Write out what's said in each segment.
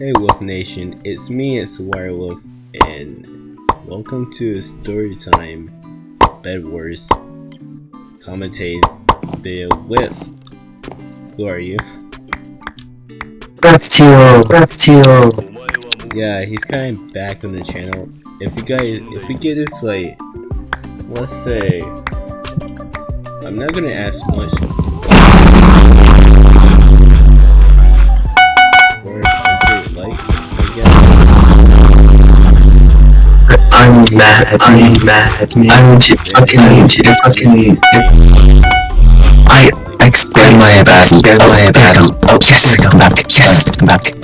Hey Wolf Nation, it's me, it's Wirewolf, and welcome to Storytime Bed Wars commentate video with who are you? Reptile, Reptile. Yeah, he's kind of back on the channel. If you guys, if we get this like, let's say, I'm not gonna ask much. I'm mad, I'm mad. I legit fucking, legit fucking. I extend my back, extend my back. Oh yes, come back, yes, come back.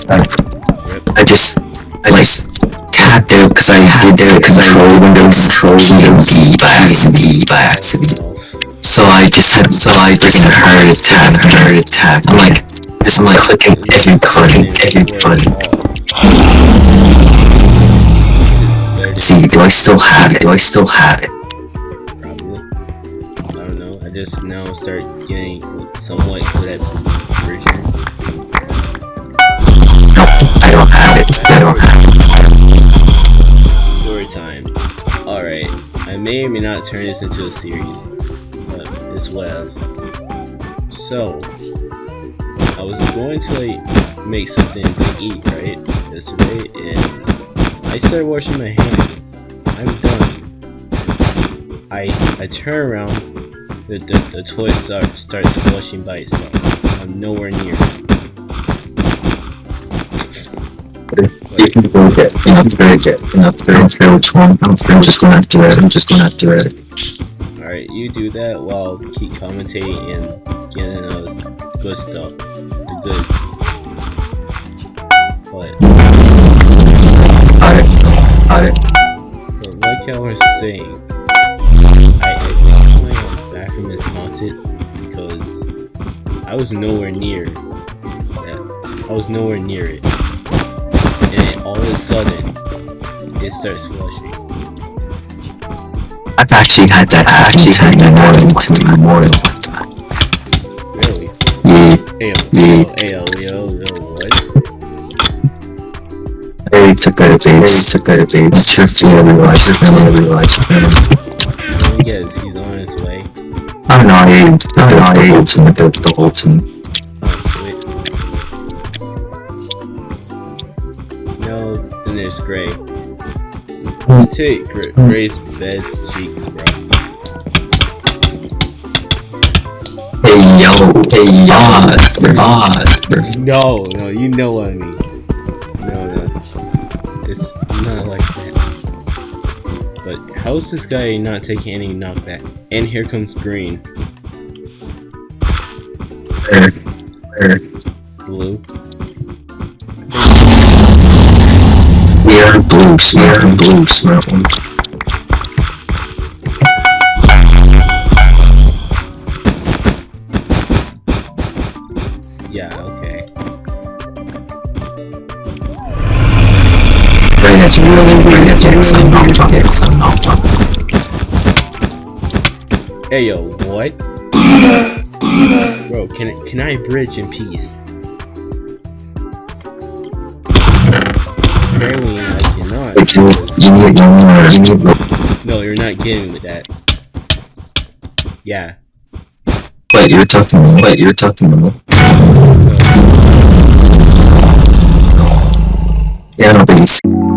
I just, I just tapped out because I did it because I rolled Windows Control D by accident, by accident. So I just had, so I just had heart attack, heart attack. I'm like, this is like clicking every button, every button. See, do I still have it? Do I still have it? Probably. I don't know. I just now start getting somewhat good at version. No, I don't have it. I don't have it. Story time. Alright. I may or may not turn this into a series. But it's was. So. I was going to like make something to eat, right? This way, and I started washing my hands. I I turn around, the the, the toilet start, starts flushing by itself. I'm nowhere near. You can go get enough to get enough to don't which one. I'm, I'm just gonna read it. I'm just gonna read it. Alright, you do that while keep commentating and getting uh, good stuff. The good. But, Got it. Got it. but like I was saying, I was nowhere near that. I was nowhere near it. And then all of a sudden, it starts flushing. I've actually had that. I've actually had that more than one time. More than one time. Really? Yeah. Ayo, Yeah. ayo, ayo, yo, yo, what? I took out a base. Took out a base. Just to realize. Just to realize. Let I know. I aimed. I know. I aimed to the the whole team. Oh. No, then there's Gray. Take Gray, Gray's best cheeks, bro. Hey yo. Hey yo. God. No, no, you know what I mean. No, no. It's not like But how's this guy not taking any knockback? And here comes Green. Blue. We are blue. We are blue. Smart one. Yeah, okay. That's really weird. That's really Hey yo, what? Bro, can can I bridge in peace? Apparently I cannot. No, you're not getting with that. Yeah. Wait, you're talking. Wait, you're talking to me. Yeah, no, but you see.